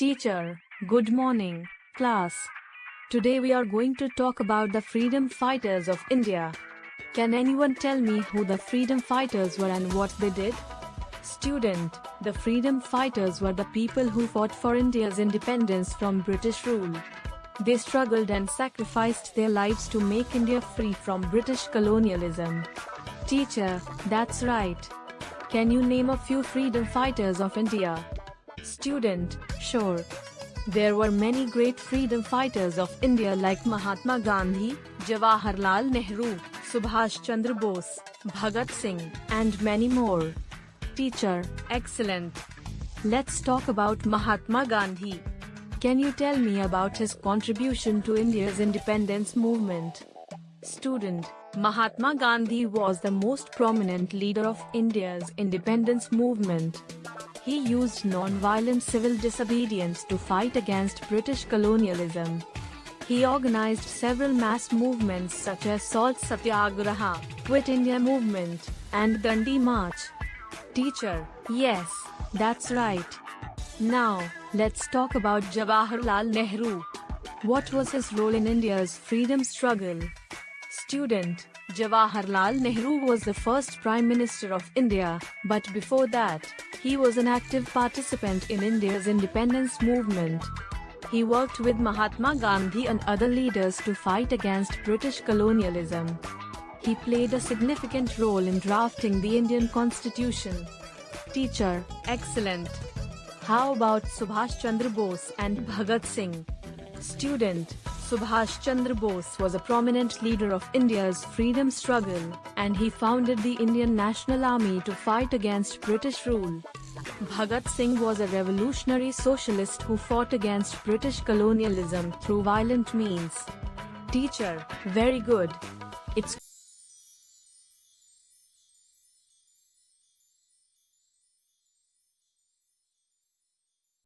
Teacher, good morning, class. Today we are going to talk about the freedom fighters of India. Can anyone tell me who the freedom fighters were and what they did? Student, the freedom fighters were the people who fought for India's independence from British rule. They struggled and sacrificed their lives to make India free from British colonialism. Teacher, that's right. Can you name a few freedom fighters of India? Student, sure. There were many great freedom fighters of India like Mahatma Gandhi, Jawaharlal Nehru, Subhash Chandra Bose, Bhagat Singh, and many more. Teacher, excellent. Let's talk about Mahatma Gandhi. Can you tell me about his contribution to India's independence movement? Student, Mahatma Gandhi was the most prominent leader of India's independence movement. He used non-violent civil disobedience to fight against British colonialism. He organized several mass movements such as Salt Satyagraha, Quit India Movement, and Dandi March. Teacher, yes, that's right. Now, let's talk about Jawaharlal Nehru. What was his role in India's freedom struggle? Student, Jawaharlal Nehru was the first Prime Minister of India, but before that, he was an active participant in India's independence movement. He worked with Mahatma Gandhi and other leaders to fight against British colonialism. He played a significant role in drafting the Indian constitution. Teacher, excellent. How about Subhash Chandra Bose and Bhagat Singh? Student, Subhash Chandra Bose was a prominent leader of India's freedom struggle, and he founded the Indian National Army to fight against British rule. Bhagat Singh was a revolutionary socialist who fought against British colonialism through violent means. Teacher, very good.